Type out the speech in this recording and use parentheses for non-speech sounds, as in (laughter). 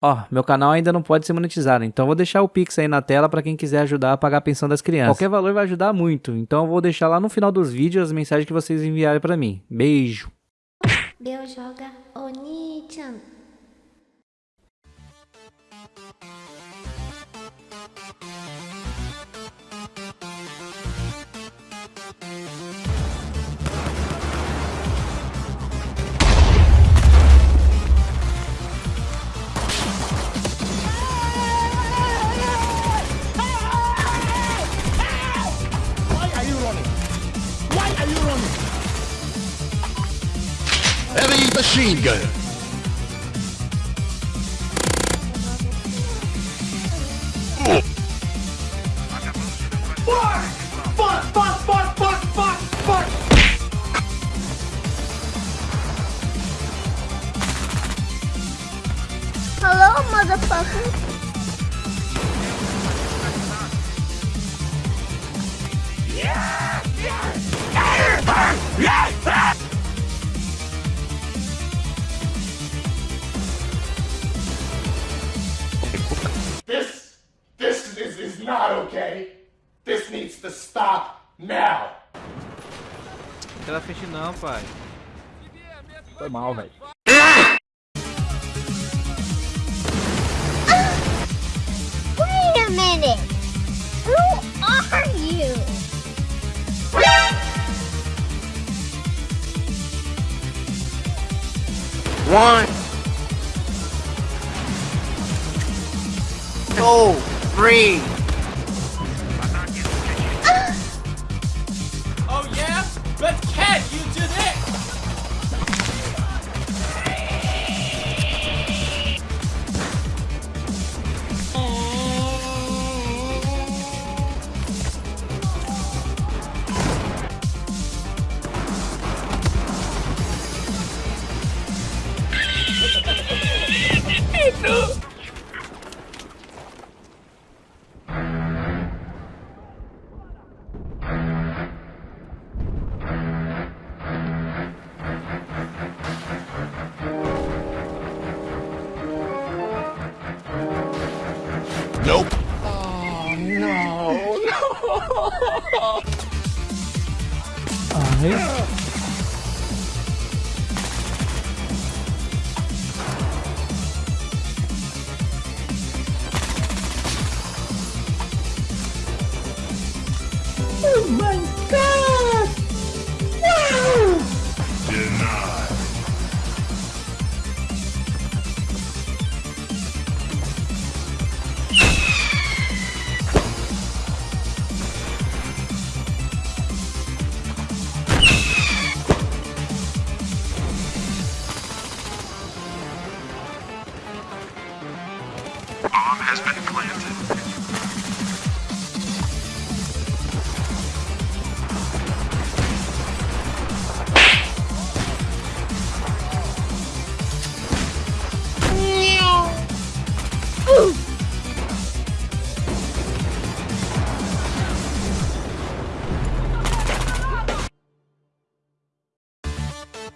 Ó, meu canal ainda não pode ser monetizado, então eu vou deixar o Pix aí na tela para quem quiser ajudar a pagar a pensão das crianças. Qualquer valor vai ajudar muito, então eu vou deixar lá no final dos vídeos as mensagens que vocês enviarem para mim. Beijo! joga Oni-chan. Machine gun. Fuck! Fuck! Fuck! Fuck! Fuck! Fuck! Hello, motherfucker. Not okay. This needs to stop now. Tela feche não, pai. Foi mal, velho. Wait a minute. Who are you? One. Two. Three. Nope. Oh, no. (laughs) No. husband.